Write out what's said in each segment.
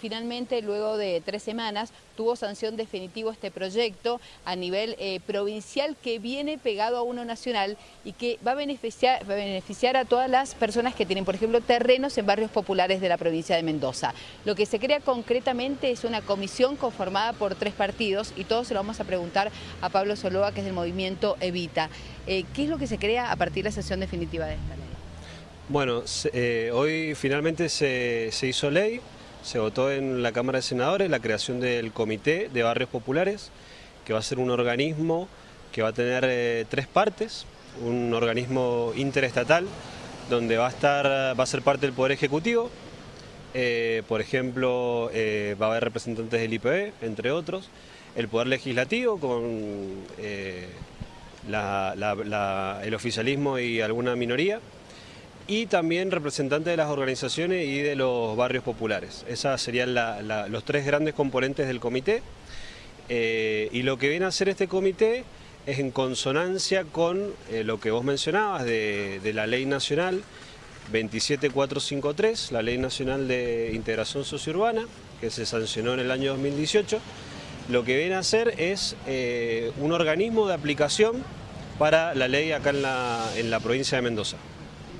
Finalmente, luego de tres semanas, tuvo sanción definitiva este proyecto a nivel eh, provincial que viene pegado a uno nacional y que va a, beneficiar, a todas las personas que tienen, por ejemplo, terrenos en barrios populares de la provincia de Mendoza. Lo que se crea concretamente es una comisión conformada por tres partidos y todos se lo vamos a preguntar a Pablo Soloa, que es del movimiento Evita. Eh, ¿Qué es lo que se crea a partir de la sanción definitiva de esta ley? Bueno, eh, hoy finalmente se hizo ley, se votó en la Cámara de Senadores la creación del Comité de Barrios Populares, que va a ser un organismo que va a tener eh, tres partes, un organismo interestatal, donde va a, estar, va a ser parte del Poder Ejecutivo, eh, por ejemplo, eh, va a haber representantes del IPE, entre otros, el Poder Legislativo con el oficialismo y alguna minoría, y también representantes de las organizaciones y de los barrios populares. Esos serían los tres grandes componentes del comité. Eh, y lo que viene a hacer este comité es en consonancia con eh, lo que vos mencionabas de, la Ley Nacional 27453, la Ley Nacional de Integración Sociourbana, que se sancionó en el año 2018. Lo que viene a hacer es eh, un organismo de aplicación para la ley acá en la provincia de Mendoza.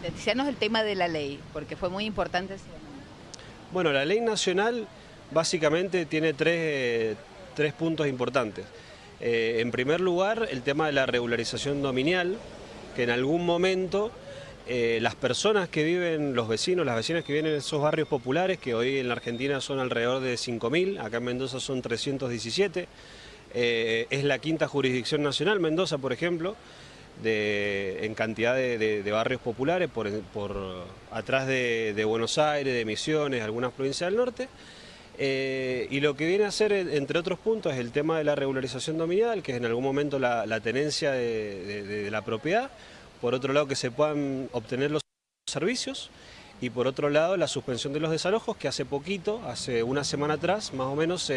Sintetizarnos el tema de la ley, porque fue muy importante. Bueno, la ley nacional básicamente tiene tres, puntos importantes. Eh, en primer lugar, el tema de la regularización dominial, que en algún momento eh, las personas que viven, los vecinos, las vecinas que viven en esos barrios populares, que hoy en la Argentina son alrededor de 5.000, acá en Mendoza son 317, eh, es la quinta jurisdicción nacional, Mendoza por ejemplo, en cantidad de, barrios populares por, atrás de, Buenos Aires, de Misiones, algunas provincias del norte. Eh, y lo que viene a hacer, entre otros puntos, es el tema de la regularización dominial, que es en algún momento la, tenencia de, la propiedad, por otro lado que se puedan obtener los servicios, y por otro lado la suspensión de los desalojos, que hace poquito, hace una semana atrás, más o menos,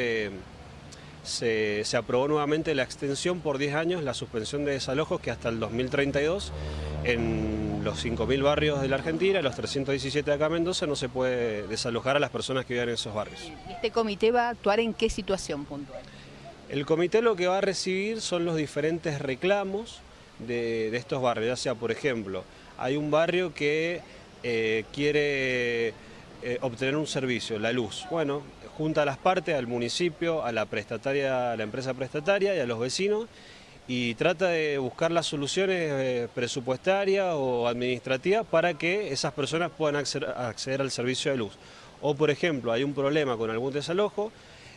se se, aprobó nuevamente la extensión por 10 años, la suspensión de desalojos que hasta el 2032 en los 5.000 barrios de la Argentina, los 317 de acá en Mendoza, no se puede desalojar a las personas que viven en esos barrios. ¿Y este comité va a actuar en qué situación puntual? El comité lo que va a recibir son los diferentes reclamos de, estos barrios, ya sea, por ejemplo, hay un barrio que eh, quiere eh, obtener un servicio, la luz. Bueno, junta a las partes, al municipio, a la prestataria, a la empresa prestataria y a los vecinos y trata de buscar las soluciones eh, presupuestarias o administrativas para que esas personas puedan acceder, al servicio de luz. O por ejemplo, hay un problema con algún desalojo,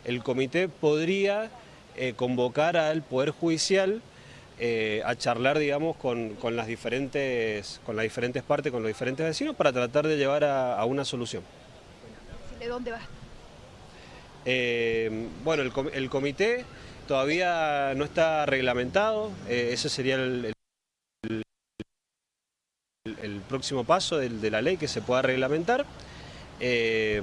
el comité podría eh, convocar al Poder Judicial a charlar, digamos, con, las diferentes, con las diferentes partes, con los diferentes vecinos, para tratar de llevar a una solución. ¿De dónde va? Eh, bueno, el, comité todavía no está reglamentado, eh, ese sería el, próximo paso de, la ley que se pueda reglamentar. Eh,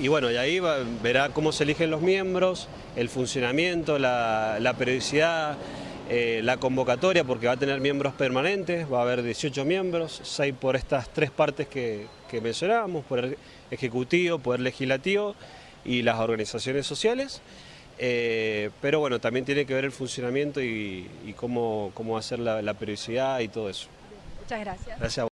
y bueno, y ahí verá cómo se eligen los miembros, el funcionamiento, la, periodicidad, la convocatoria, porque va a tener miembros permanentes, va a haber 18 miembros, 6 por estas tres partes que, que mencionábamos, Poder Ejecutivo, Poder Legislativo y las organizaciones sociales. Eh, pero bueno, también tiene que ver el funcionamiento y, cómo, cómo hacer la, la periodicidad y todo eso. Muchas gracias. Gracias